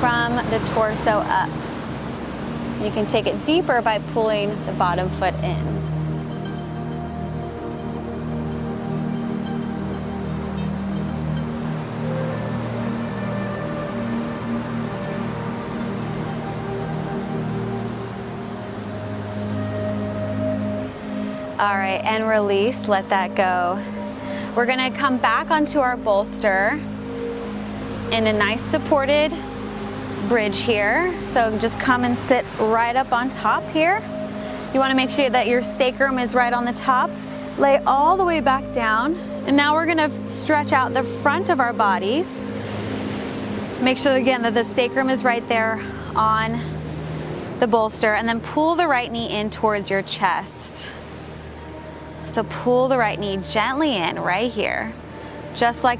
from the torso up. You can take it deeper by pulling the bottom foot in. All right, and release, let that go. We're gonna come back onto our bolster in a nice supported bridge here. So just come and sit right up on top here. You wanna make sure that your sacrum is right on the top. Lay all the way back down. And now we're gonna stretch out the front of our bodies. Make sure again that the sacrum is right there on the bolster and then pull the right knee in towards your chest. So pull the right knee gently in right here, just like